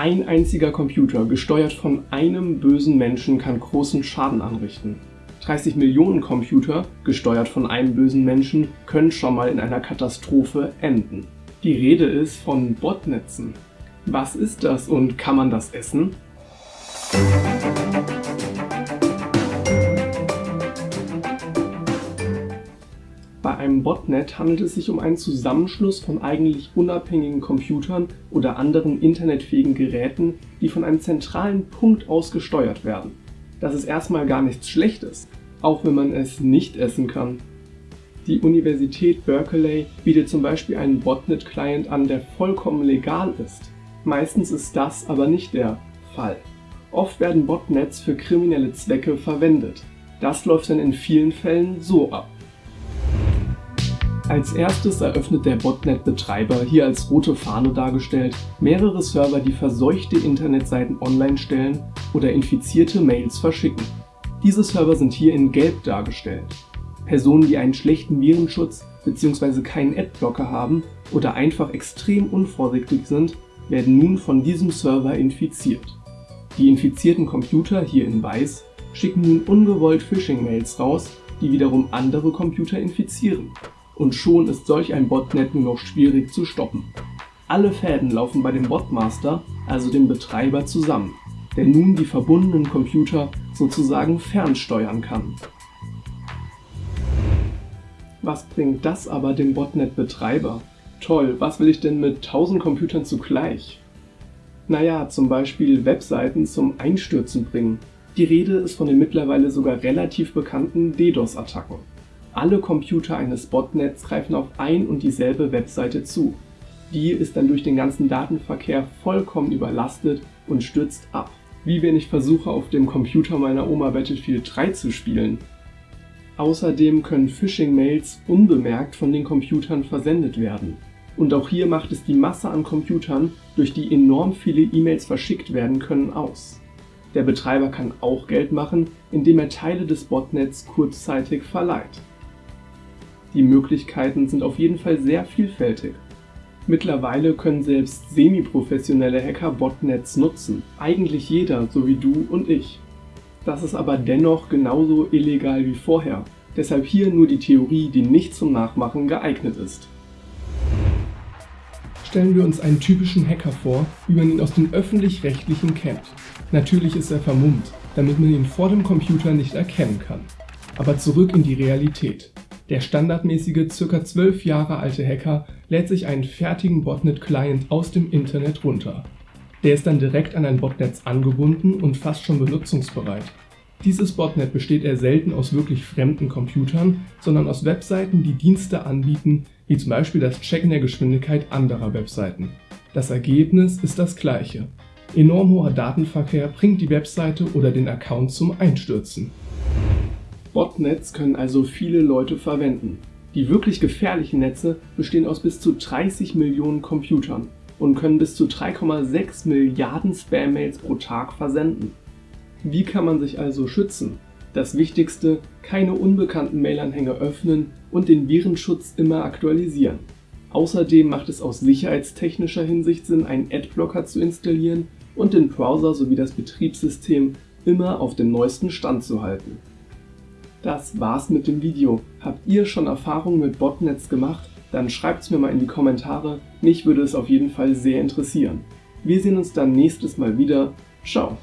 Ein einziger Computer, gesteuert von einem bösen Menschen, kann großen Schaden anrichten. 30 Millionen Computer, gesteuert von einem bösen Menschen, können schon mal in einer Katastrophe enden. Die Rede ist von Botnetzen. Was ist das und kann man das essen? Bei einem Botnet handelt es sich um einen Zusammenschluss von eigentlich unabhängigen Computern oder anderen internetfähigen Geräten, die von einem zentralen Punkt aus gesteuert werden. Das ist erstmal gar nichts Schlechtes, auch wenn man es nicht essen kann. Die Universität Berkeley bietet zum Beispiel einen Botnet-Client an, der vollkommen legal ist. Meistens ist das aber nicht der Fall. Oft werden Botnets für kriminelle Zwecke verwendet. Das läuft dann in vielen Fällen so ab. Als erstes eröffnet der Botnet-Betreiber, hier als rote Fahne dargestellt, mehrere Server, die verseuchte Internetseiten online stellen oder infizierte Mails verschicken. Diese Server sind hier in gelb dargestellt. Personen, die einen schlechten Virenschutz bzw. keinen Adblocker haben oder einfach extrem unvorsichtig sind, werden nun von diesem Server infiziert. Die infizierten Computer, hier in weiß, schicken nun ungewollt Phishing-Mails raus, die wiederum andere Computer infizieren und schon ist solch ein Botnet nur noch schwierig zu stoppen. Alle Fäden laufen bei dem Botmaster, also dem Betreiber, zusammen, der nun die verbundenen Computer sozusagen fernsteuern kann. Was bringt das aber dem Botnet-Betreiber? Toll, was will ich denn mit 1000 Computern zugleich? Naja, zum Beispiel Webseiten zum Einstürzen bringen. Die Rede ist von den mittlerweile sogar relativ bekannten DDoS-Attacken. Alle Computer eines Botnets greifen auf ein und dieselbe Webseite zu. Die ist dann durch den ganzen Datenverkehr vollkommen überlastet und stürzt ab. Wie wenn ich versuche auf dem Computer meiner Oma Battlefield 3 zu spielen. Außerdem können Phishing-Mails unbemerkt von den Computern versendet werden. Und auch hier macht es die Masse an Computern, durch die enorm viele E-Mails verschickt werden können, aus. Der Betreiber kann auch Geld machen, indem er Teile des Botnets kurzzeitig verleiht. Die Möglichkeiten sind auf jeden Fall sehr vielfältig. Mittlerweile können selbst semi-professionelle Hacker Botnets nutzen, eigentlich jeder, so wie du und ich. Das ist aber dennoch genauso illegal wie vorher, deshalb hier nur die Theorie, die nicht zum Nachmachen geeignet ist. Stellen wir uns einen typischen Hacker vor, wie man ihn aus den öffentlich-rechtlichen kennt. Natürlich ist er vermummt, damit man ihn vor dem Computer nicht erkennen kann. Aber zurück in die Realität. Der standardmäßige ca. 12 Jahre alte Hacker lädt sich einen fertigen Botnet-Client aus dem Internet runter. Der ist dann direkt an ein Botnetz angebunden und fast schon benutzungsbereit. Dieses Botnet besteht eher selten aus wirklich fremden Computern, sondern aus Webseiten, die Dienste anbieten, wie zum Beispiel das Checken der Geschwindigkeit anderer Webseiten. Das Ergebnis ist das gleiche. Enorm hoher Datenverkehr bringt die Webseite oder den Account zum Einstürzen. Botnets können also viele Leute verwenden. Die wirklich gefährlichen Netze bestehen aus bis zu 30 Millionen Computern und können bis zu 3,6 Milliarden Spam-Mails pro Tag versenden. Wie kann man sich also schützen? Das Wichtigste, keine unbekannten Mailanhänge öffnen und den Virenschutz immer aktualisieren. Außerdem macht es aus sicherheitstechnischer Hinsicht Sinn, einen Adblocker zu installieren und den Browser sowie das Betriebssystem immer auf dem neuesten Stand zu halten. Das war's mit dem Video. Habt ihr schon Erfahrungen mit Botnets gemacht? Dann schreibt's mir mal in die Kommentare, mich würde es auf jeden Fall sehr interessieren. Wir sehen uns dann nächstes Mal wieder. Ciao!